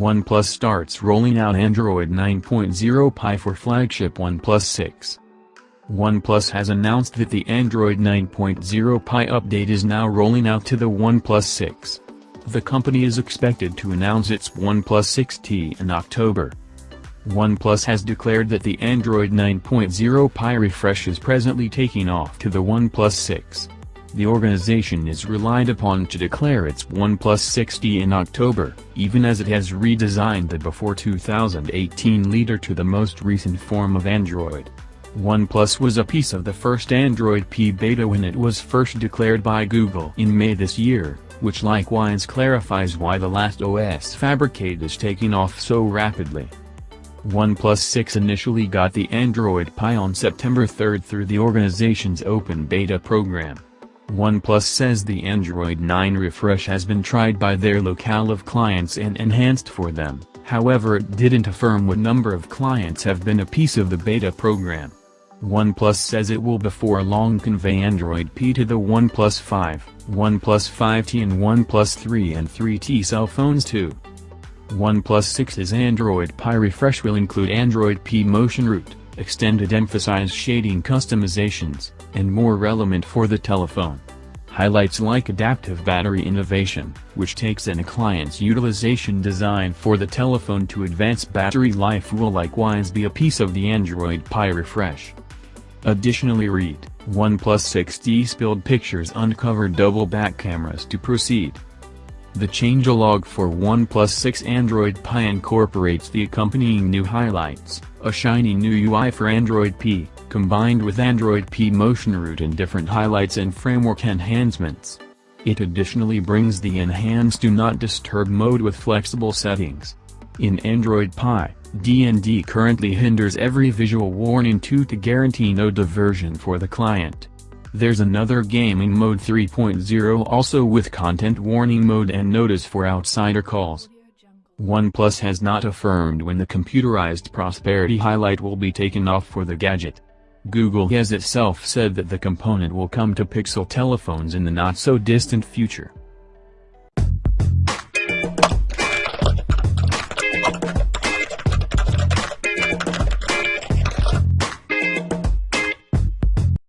OnePlus starts rolling out Android 9.0 Pie for flagship OnePlus 6. OnePlus has announced that the Android 9.0 Pie update is now rolling out to the OnePlus 6. The company is expected to announce its OnePlus 6T in October. OnePlus has declared that the Android 9.0 Pie refresh is presently taking off to the OnePlus 6. The organization is relied upon to declare its OnePlus 6T in October, even as it has redesigned the before 2018 leader to the most recent form of Android. OnePlus was a piece of the first Android P beta when it was first declared by Google in May this year, which likewise clarifies why the last OS fabricate is taking off so rapidly. OnePlus 6 initially got the Android Pie on September 3 through the organization's open beta program. OnePlus says the Android 9 refresh has been tried by their locale of clients and enhanced for them, however it didn't affirm what number of clients have been a piece of the beta program. OnePlus says it will before long convey Android P to the OnePlus 5, OnePlus 5T and OnePlus 3 and 3T cell phones too. OnePlus 6's Android Pie refresh will include Android P motion root, extended emphasize shading customizations, and more relevant for the telephone. Highlights like adaptive battery innovation, which takes in a client's utilization design for the telephone to advance battery life will likewise be a piece of the Android Pie refresh. Additionally read, OnePlus 6T spilled pictures uncovered double back cameras to proceed. The changelog for OnePlus 6 Android Pie incorporates the accompanying new highlights, a shiny new UI for Android P, combined with Android P motion root and different highlights and framework enhancements. It additionally brings the enhanced Do Not Disturb mode with flexible settings. In Android Pie, DND currently hinders every visual warning to to guarantee no diversion for the client. There's another gaming mode 3.0 also with content warning mode and notice for outsider calls. OnePlus has not affirmed when the computerized prosperity highlight will be taken off for the gadget. Google has itself said that the component will come to Pixel telephones in the not-so-distant future.